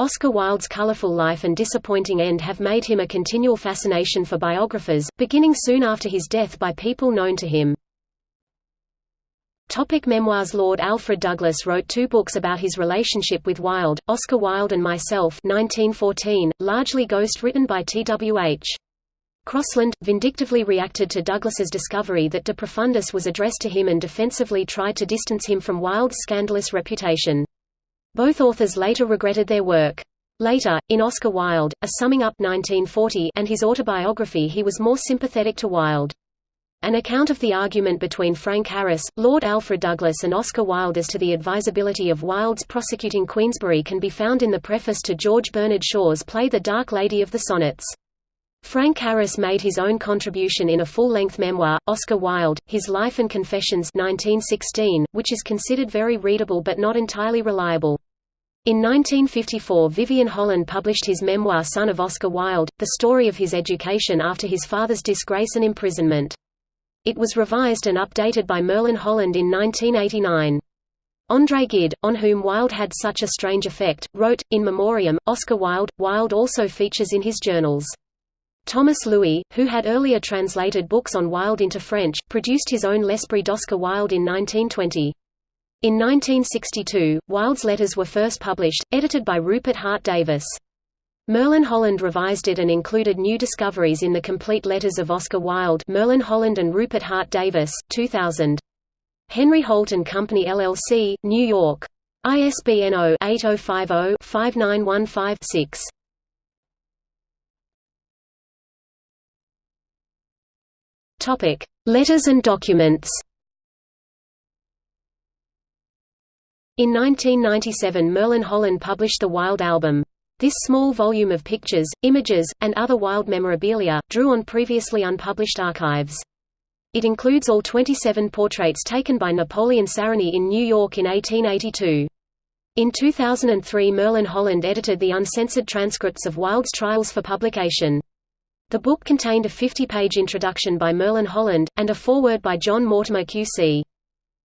Oscar Wilde's colorful life and disappointing end have made him a continual fascination for biographers, beginning soon after his death by people known to him. Topic memoirs Lord Alfred Douglas wrote two books about his relationship with Wilde, Oscar Wilde and Myself 1914, largely ghost-written by T.W.H. Crossland, vindictively reacted to Douglas's discovery that De Profundis was addressed to him and defensively tried to distance him from Wilde's scandalous reputation. Both authors later regretted their work. Later, in Oscar Wilde, A Summing Up 1940 and his autobiography he was more sympathetic to Wilde. An account of the argument between Frank Harris, Lord Alfred Douglas and Oscar Wilde as to the advisability of Wilde's prosecuting Queensberry can be found in the preface to George Bernard Shaw's play The Dark Lady of the Sonnets. Frank Harris made his own contribution in a full-length memoir, Oscar Wilde, His Life and Confessions 1916, which is considered very readable but not entirely reliable. In 1954 Vyvyan Holland published his memoir Son of Oscar Wilde, the story of his education after his father's disgrace and imprisonment. It was revised and updated by Merlin Holland in 1989. André Gide, on whom Wilde had such a strange effect, wrote, in memoriam, Oscar Wilde. Wilde also features in his journals. Thomas Louis, who had earlier translated books on Wilde into French, produced his own L'Esprit d'Oscar Wilde in 1920. In 1962, Wilde's letters were first published, edited by Rupert Hart Davis. Merlin Holland revised it and included new discoveries in the complete letters of Oscar Wilde Merlin Holland and Rupert Hart Davis, 2000. Henry Holt & Company LLC, New York. ISBN 0-8050-5915-6. Topic: Letters and documents. In 1997 Merlin Holland published the Wilde album. This small volume of pictures, images, and other Wilde memorabilia, drew on previously unpublished archives. It includes all 27 portraits taken by Napoleon Sarony in New York in 1882. In 2003 Merlin Holland edited the uncensored transcripts of Wilde's trials for publication. The book contained a 50-page introduction by Merlin Holland, and a foreword by John Mortimer QC.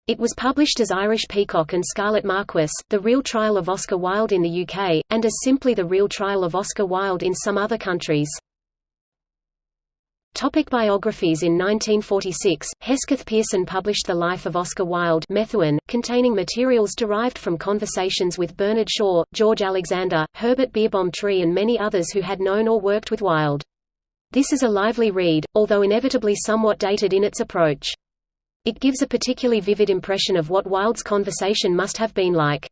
It was published as Irish Peacock and Scarlet Marquis, The Real Trial of Oscar Wilde in the UK, and as simply The Real Trial of Oscar Wilde in some other countries. Topic biographies In 1946, Hesketh Pearson published The Life of Oscar Wilde Methuen, containing materials derived from conversations with Bernard Shaw, George Alexander, Herbert Beerbohm Tree and many others who had known or worked with Wilde. This is a lively read, although inevitably somewhat dated in its approach. It gives a particularly vivid impression of what Wilde's conversation must have been like.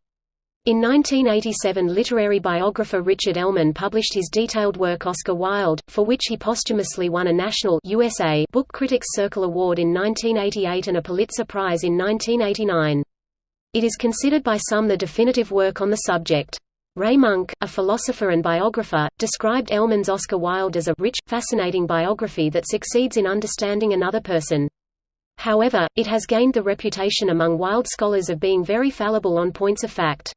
In 1987 literary biographer Richard Ellmann published his detailed work Oscar Wilde, for which he posthumously won a National USA Book Critics Circle Award in 1988 and a Pulitzer Prize in 1989. It is considered by some the definitive work on the subject. Ray Monk, a philosopher and biographer, described Ellmann's Oscar Wilde as a rich, fascinating biography that succeeds in understanding another person. However, it has gained the reputation among Wilde scholars of being very fallible on points of fact.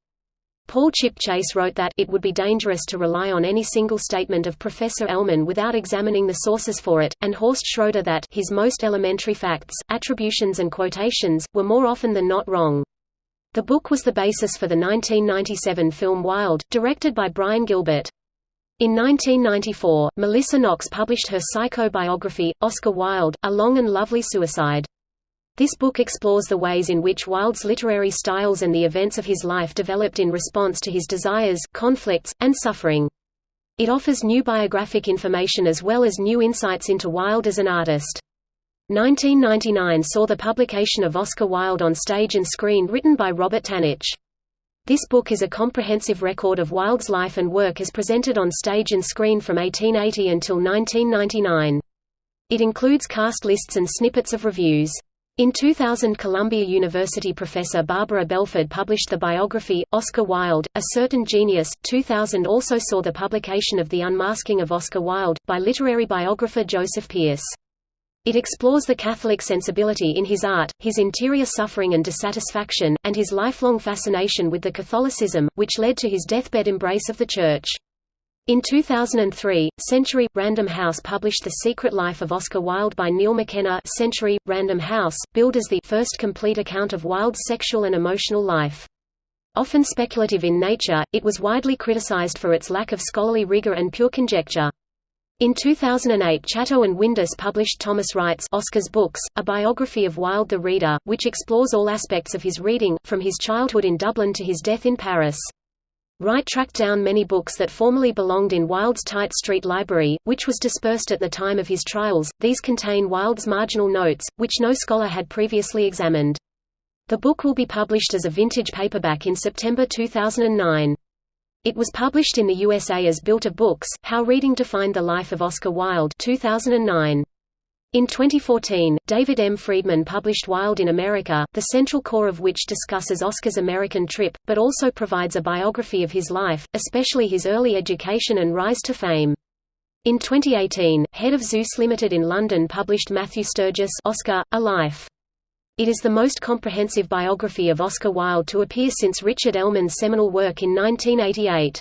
Paul Chipchase wrote that it would be dangerous to rely on any single statement of Professor Ellmann without examining the sources for it, and Horst Schroeder that his most elementary facts, attributions and quotations, were more often than not wrong. The book was the basis for the 1997 film Wilde, directed by Brian Gilbert. In 1994, Melissa Knox published her psychobiography, Oscar Wilde, A Long and Lovely Suicide. This book explores the ways in which Wilde's literary styles and the events of his life developed in response to his desires, conflicts, and suffering. It offers new biographic information as well as new insights into Wilde as an artist. 1999 saw the publication of Oscar Wilde on stage and screen written by Robert Tanitch. This book is a comprehensive record of Wilde's life and work as presented on stage and screen from 1880 until 1999. It includes cast lists and snippets of reviews. In 2000 Columbia University professor Barbara Belford published the biography, Oscar Wilde, A Certain Genius. 2000 also saw the publication of The Unmasking of Oscar Wilde, by literary biographer Joseph Pearce. It explores the Catholic sensibility in his art, his interior suffering and dissatisfaction, and his lifelong fascination with the Catholicism, which led to his deathbed embrace of the Church. In 2003, Century Random House published The Secret Life of Oscar Wilde by Neil McKenna. Century Random House, billed as the first complete account of Wilde's sexual and emotional life. Often speculative in nature, it was widely criticized for its lack of scholarly rigor and pure conjecture. In 2008 Chatto and Windus published Thomas Wright's Oscar's Books, a biography of Wilde the Reader, which explores all aspects of his reading, from his childhood in Dublin to his death in Paris. Wright tracked down many books that formerly belonged in Wilde's Tite Street Library, which was dispersed at the time of his trials. These contain Wilde's marginal notes, which no scholar had previously examined. The book will be published as a vintage paperback in September 2009. It was published in the USA as Built of Books, How Reading Defined the Life of Oscar Wilde 2009. In 2014, David M. Friedman published Wilde in America, the central core of which discusses Oscar's American trip, but also provides a biography of his life, especially his early education and rise to fame. In 2018, head of Zeus Limited in London published Matthew Sturgis Oscar, A Life. It is the most comprehensive biography of Oscar Wilde to appear since Richard Ellmann's seminal work in 1988.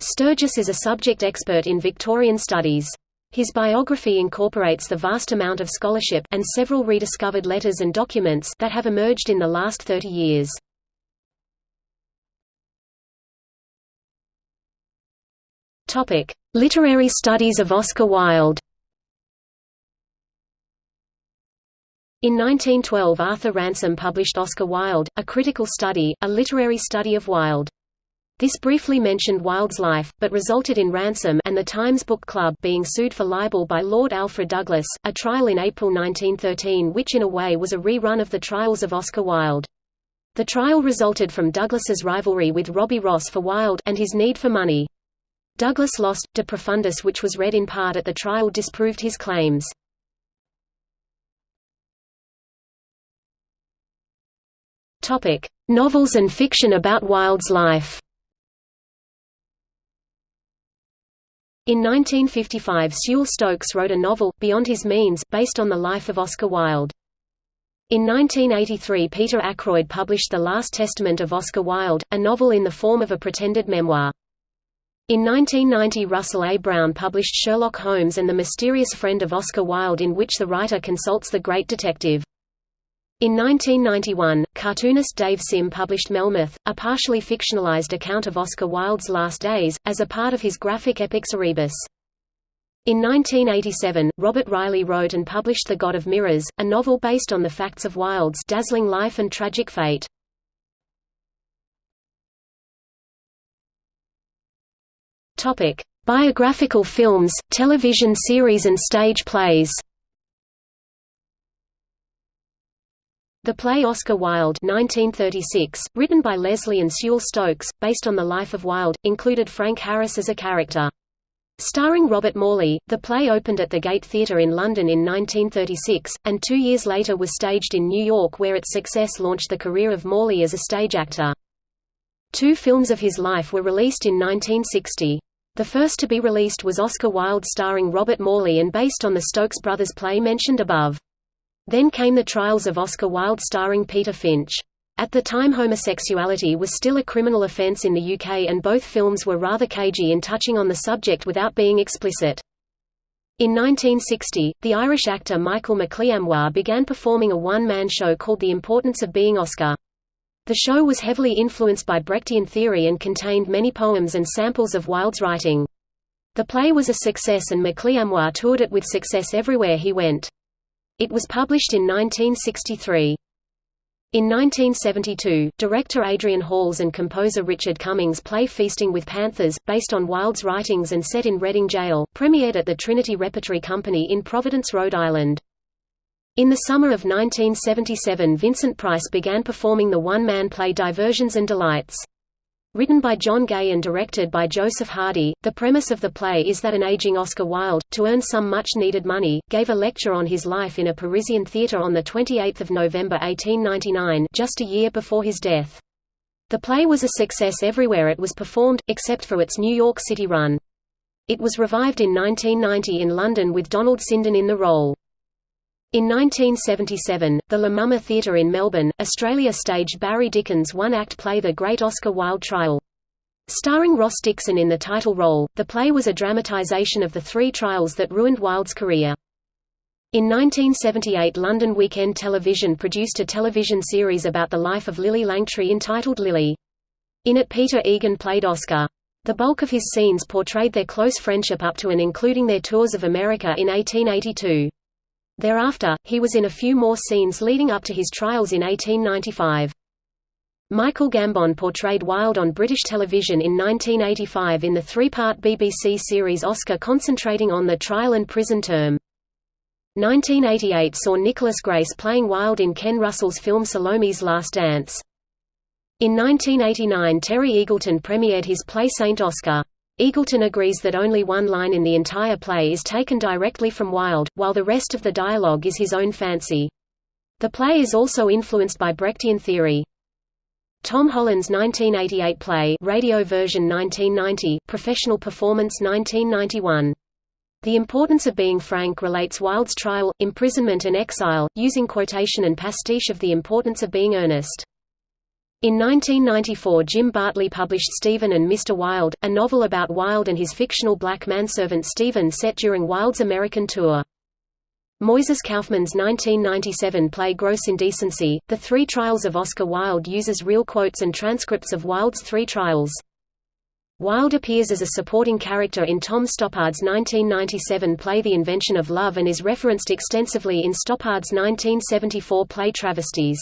Sturgis is a subject expert in Victorian studies. His biography incorporates the vast amount of scholarship and several rediscovered letters and documents that have emerged in the last 30 years. Topic: Literary studies of Oscar Wilde. In 1912 Arthur Ransome published Oscar Wilde, A Critical Study, a literary study of Wilde. This briefly mentioned Wilde's life, but resulted in Ransome and the Times Book Club being sued for libel by Lord Alfred Douglas, a trial in April 1913 which in a way was a rerun of the trials of Oscar Wilde. The trial resulted from Douglas's rivalry with Robbie Ross for Wilde and his need for money. Douglas lost. De Profundis which was read in part at the trial disproved his claims. Topic: Novels and fiction about Wilde's life. In 1955 Sewell Stokes wrote a novel, Beyond His Means, based on the life of Oscar Wilde. In 1983 Peter Ackroyd published The Last Testament of Oscar Wilde, a novel in the form of a pretended memoir. In 1990 Russell A. Brown published Sherlock Holmes and the Mysterious Friend of Oscar Wilde in which the writer consults the great detective. In 1991, cartoonist Dave Sim published Melmoth, a partially fictionalized account of Oscar Wilde's last days, as a part of his graphic epic Cerebus. In 1987, Robert Reilly wrote and published The God of Mirrors, a novel based on the facts of Wilde's dazzling life and tragic fate. Biographical films, television series and stage plays. The play Oscar Wilde 1936, written by Leslie and Sewell Stokes, based on the life of Wilde, included Frank Harris as a character. Starring Robert Morley, the play opened at the Gate Theatre in London in 1936, and two years later was staged in New York where its success launched the career of Morley as a stage actor. Two films of his life were released in 1960. The first to be released was Oscar Wilde starring Robert Morley and based on the Stokes brothers play mentioned above. Then came the trials of Oscar Wilde starring Peter Finch. At the time homosexuality was still a criminal offence in the UK and both films were rather cagey in touching on the subject without being explicit. In 1960, the Irish actor Michael Mac Liammóir began performing a one-man show called The Importance of Being Oscar. The show was heavily influenced by Brechtian theory and contained many poems and samples of Wilde's writing. The play was a success and Mac Liammóir toured it with success everywhere he went. It was published in 1963. In 1972, director Adrian Hall's and composer Richard Cummings' play Feasting with Panthers, based on Wilde's writings and set in Reading Jail, premiered at the Trinity Repertory Company in Providence, Rhode Island. In the summer of 1977 Vincent Price began performing the one-man play Diversions and Delights. Written by John Gay and directed by Joseph Hardy, the premise of the play is that an aging Oscar Wilde, to earn some much-needed money, gave a lecture on his life in a Parisian theatre on 28 November 1899 just a year before his death. The play was a success everywhere it was performed, except for its New York City run. It was revived in 1990 in London with Donald Sinden in the role. In 1977, the La Mama Theatre in Melbourne, Australia staged Barry Dickens' one-act play The Great Oscar Wilde Trial. Starring Ross Dixon in the title role, the play was a dramatisation of the three trials that ruined Wilde's career. In 1978 London Weekend Television produced a television series about the life of Lillie Langtry entitled Lillie. In it Peter Egan played Oscar. The bulk of his scenes portrayed their close friendship up to and including their tours of America in 1882. Thereafter, he was in a few more scenes leading up to his trials in 1895. Michael Gambon portrayed Wilde on British television in 1985 in the three-part BBC series Oscar concentrating on the trial and prison term. 1988 saw Nicholas Grace playing Wilde in Ken Russell's film Salome's Last Dance. In 1989 Terry Eagleton premiered his play Saint Oscar. Eagleton agrees that only one line in the entire play is taken directly from Wilde, while the rest of the dialogue is his own fancy. The play is also influenced by Brechtian theory. Tom Holland's 1988 play radio version 1990, professional performance 1991. The Importance of Being Frank relates Wilde's trial, imprisonment and exile, using quotation and pastiche of The Importance of Being Earnest. In 1994 Jim Bartley published Stephen and Mr. Wilde, a novel about Wilde and his fictional black manservant Stephen set during Wilde's American tour. Moises Kaufman's 1997 play Gross Indecency, The Three Trials of Oscar Wilde uses real quotes and transcripts of Wilde's three trials. Wilde appears as a supporting character in Tom Stoppard's 1997 play The Invention of Love and is referenced extensively in Stoppard's 1974 play Travesties.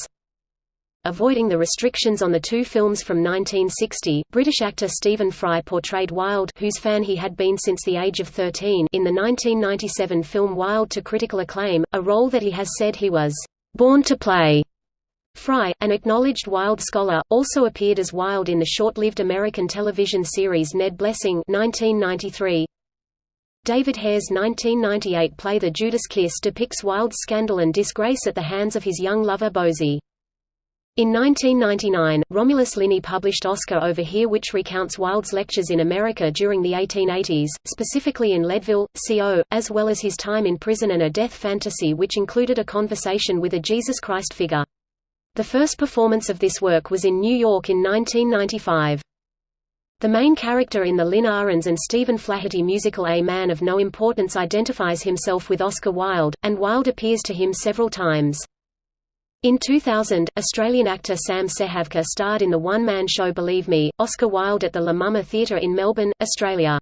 Avoiding the restrictions on the two films from 1960, British actor Stephen Fry portrayed Wilde whose fan he had been since the age of 13 in the 1997 film Wilde to critical acclaim, a role that he has said he was «born to play». Fry, an acknowledged Wilde scholar, also appeared as Wilde in the short-lived American television series Ned Blessing 1993. David Hare's 1998 play The Judas Kiss depicts Wilde's scandal and disgrace at the hands of his young lover Bosie. In 1999, Romulus Linney published Oscar Over Here which recounts Wilde's lectures in America during the 1880s, specifically in Leadville, CO, as well as his time in prison and a death fantasy which included a conversation with a Jesus Christ figure. The first performance of this work was in New York in 1995. The main character in the Lynn Ahrens and Stephen Flaherty musical A Man of No Importance identifies himself with Oscar Wilde, and Wilde appears to him several times. In 2000, Australian actor Sam Sejavka starred in the one-man show Believe Me, Oscar Wilde at the La Mama Theatre in Melbourne, Australia.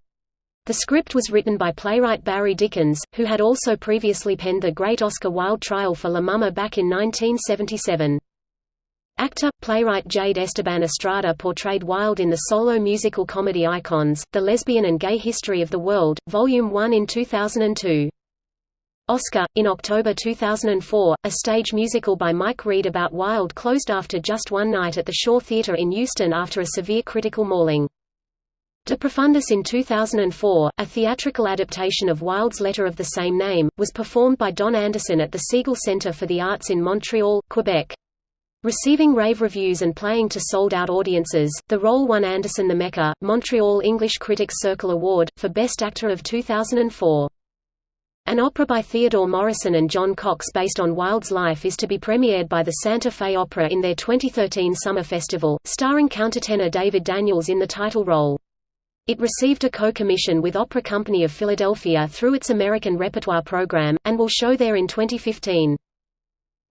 The script was written by playwright Barry Dickens, who had also previously penned the Great Oscar Wilde Trial for La Mama back in 1977. Actor, playwright Jade Esteban Estrada portrayed Wilde in the solo musical comedy Icons, The Lesbian and Gay History of the World, Volume 1 in 2002. Oscar. In October 2004, a stage musical by Mike Read about Wilde closed after just one night at the Shaw Theatre in Euston after a severe critical mauling. De Profundis in 2004, a theatrical adaptation of Wilde's letter of the same name, was performed by Don Anderson at the Segal Centre for the Arts in Montreal, Quebec. Receiving rave reviews and playing to sold-out audiences, the role won Anderson the Mecca, Montreal English Critics Circle Award, for Best Actor of 2004. An opera by Theodore Morrison and John Cox based on Wilde's life is to be premiered by the Santa Fe Opera in their 2013 Summer Festival, starring countertenor David Daniels in the title role. It received a co-commission with Opera Company of Philadelphia through its American Repertoire program, and will show there in 2015.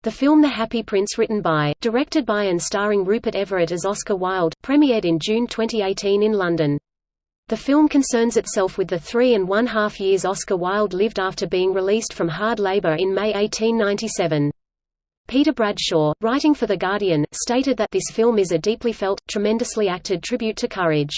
The film The Happy Prince written by, directed by and starring Rupert Everett as Oscar Wilde, premiered in June 2018 in London. The film concerns itself with the three and one half years Oscar Wilde lived after being released from hard labor in May 1897. Peter Bradshaw, writing for The Guardian, stated that this film is a deeply felt, tremendously acted tribute to courage.